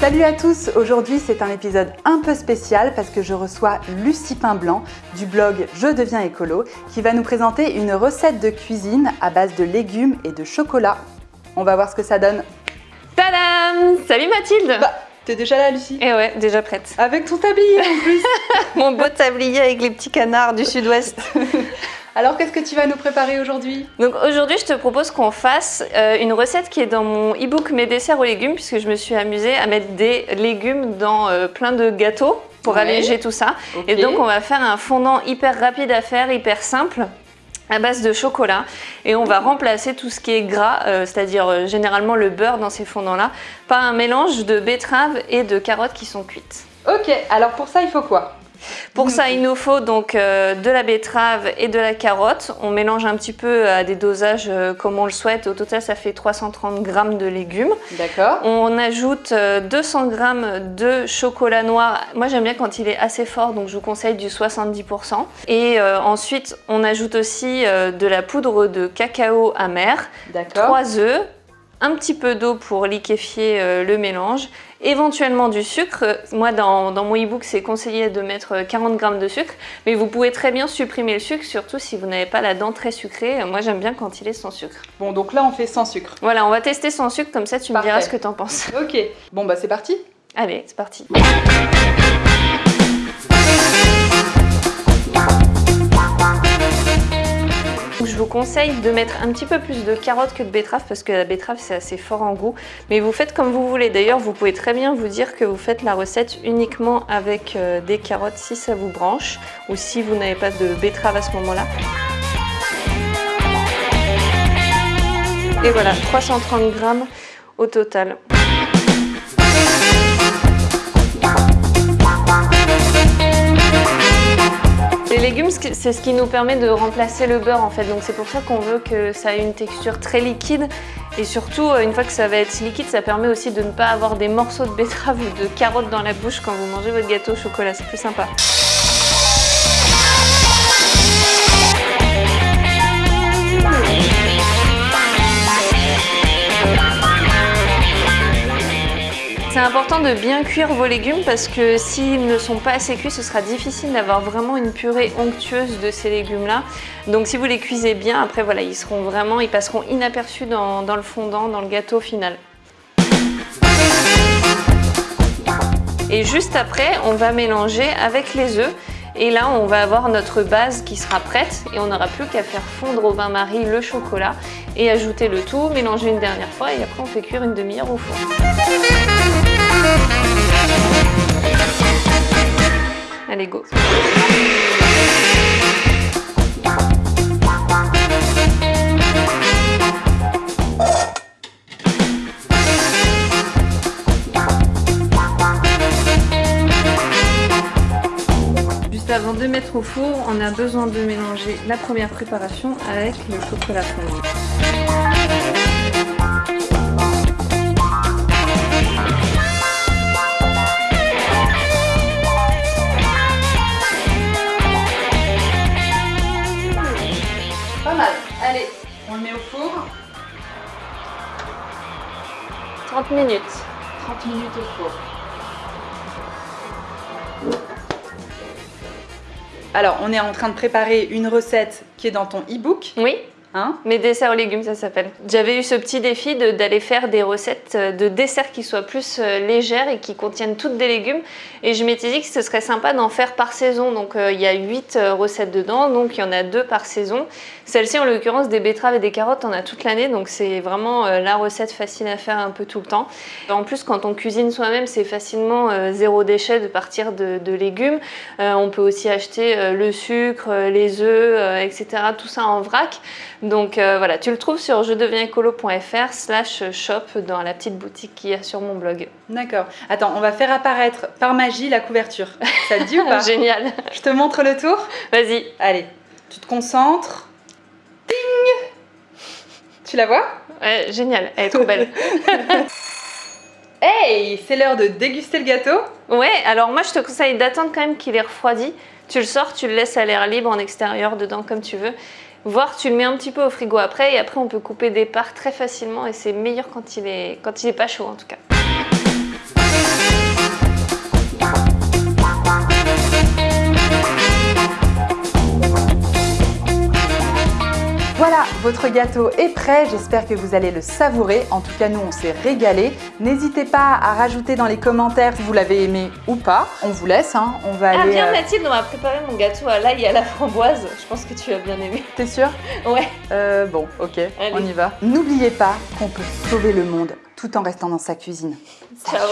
Salut à tous, aujourd'hui c'est un épisode un peu spécial parce que je reçois Lucie Pain-Blanc du blog Je deviens écolo qui va nous présenter une recette de cuisine à base de légumes et de chocolat. On va voir ce que ça donne. Tadam Salut Mathilde Bah, t'es déjà là Lucie? Eh ouais, déjà prête. Avec ton tablier en plus Mon beau tablier avec les petits canards du sud-ouest. Alors qu'est-ce que tu vas nous préparer aujourd'hui? Donc aujourd'hui, je te propose qu'on fasse euh, une recette qui est dans mon e-book Mes desserts aux légumes, puisque je me suis amusée à mettre des légumes dans euh, plein de gâteaux pour Ouais. alléger tout ça. Et donc on va faire un fondant hyper rapide à faire, hyper simple à base de chocolat et on va remplacer tout ce qui est gras, euh, c'est-à-dire euh, généralement le beurre dans ces fondants-là, par un mélange de betteraves et de carottes qui sont cuites. Ok, alors pour ça il faut quoi? Pour ça, il nous faut donc euh, de la betterave et de la carotte. On mélange un petit peu à des dosages euh, comme on le souhaite. Au total, ça fait 330 grammes de légumes. D'accord. On ajoute euh, 200 grammes de chocolat noir. Moi, j'aime bien quand il est assez fort, donc je vous conseille du 70%. Et euh, ensuite, on ajoute aussi euh, de la poudre de cacao amer, D'accord. 3 œufs, un petit peu d'eau pour liquéfier euh, le mélange, éventuellement du sucre. Moi, dans, dans mon e-book, c'est conseillé de mettre euh, 40 grammes de sucre, mais vous pouvez très bien supprimer le sucre, surtout si vous n'avez pas la dent très sucrée. Moi, j'aime bien quand il est sans sucre. Bon donc là on fait sans sucre. Voilà, on va tester sans sucre, comme ça tu me diras ce que t'en penses. Ok, bon bah c'est parti Allez, c'est parti. Conseille de mettre un petit peu plus de carottes que de betterave parce que la betterave c'est assez fort en goût. Mais vous faites comme vous voulez. D'ailleurs, vous pouvez très bien vous dire que vous faites la recette uniquement avec euh, des carottes si ça vous branche ou si vous n'avez pas de betterave à ce moment-là. Et voilà, 330 grammes au total. Les légumes, c'est ce qui nous permet de remplacer le beurre en fait. Donc c'est pour ça qu'on veut que ça ait une texture très liquide. Et surtout, euh, une fois que ça va être liquide, ça permet aussi de ne pas avoir des morceaux de betterave ou de carottes dans la bouche quand vous mangez votre gâteau au chocolat. C'est plus sympa. C'est important de bien cuire vos légumes parce que s'ils ne sont pas assez cuits, ce sera difficile d'avoir vraiment une purée onctueuse de ces légumes-là. Donc si vous les cuisez bien, après voilà, ils seront vraiment, ils passeront inaperçus dans, le fondant, dans le gâteau final. Et juste après, on va mélanger avec les œufs. Et là, on va avoir notre base qui sera prête et on n'aura plus qu'à faire fondre au bain-marie le chocolat et ajouter le tout, mélanger une dernière fois et après on fait cuire une demi-heure au four. 2 mètres au four, on a besoin de mélanger la première préparation avec le chocolat fondant. Pas mal. Allez, on le met au four. 30 minutes. 30 minutes au four. Alors, on est en train de préparer une recette qui est dans ton e-book. Oui Hein Mes desserts aux légumes, ça s'appelle. J'avais eu ce petit défi d'aller faire des recettes euh, de desserts qui soient plus euh, légères et qui contiennent toutes des légumes. Et je m'étais dit que ce serait sympa d'en faire par saison. Donc euh, il y a 8 recettes dedans, donc il y en a deux par saison. Celle-ci, en l'occurrence, des betteraves et des carottes, on a toute l'année. Donc c'est vraiment la recette facile à faire un peu tout le temps. En plus, quand on cuisine soi-même, c'est facilement zéro déchet de partir de, de légumes. On peut aussi acheter le sucre, les œufs, etc. Tout ça en vrac. Donc euh, voilà, tu le trouves sur je deviens écolo.fr slash shop dans la petite boutique qu'il y a sur mon blog. D'accord. Attends, on va faire apparaître par magie la couverture. Ça te dit ou pas Génial. Je te montre le tour Vas-y. Allez, tu te concentres. Ding Tu la vois? Ouais, génial. Elle est trop belle. Hey, c'est l'heure de déguster le gâteau. Ouais, alors moi je te conseille d'attendre quand même qu'il ait refroidi. Tu le sors, tu le laisses à l'air libre en extérieur, dedans comme tu veux. Voire tu le mets un petit peu au frigo après et après on peut couper des parts très facilement et c'est meilleur quand il est quand il est pas chaud en tout cas. Votre gâteau est prêt, j'espère que vous allez le savourer. En tout cas, nous, on s'est régalé. N'hésitez pas à rajouter dans les commentaires si vous l'avez aimé ou pas. On vous laisse, hein. on va Ah aller... bien euh, Mathilde, on va préparer mon gâteau à l'ail et à la framboise. Je pense que tu vas bien aimer. T'es sûr Ouais. Euh, Bon, ok, on y va. N'oubliez pas qu'on peut sauver le monde tout en restant dans sa cuisine. Ciao.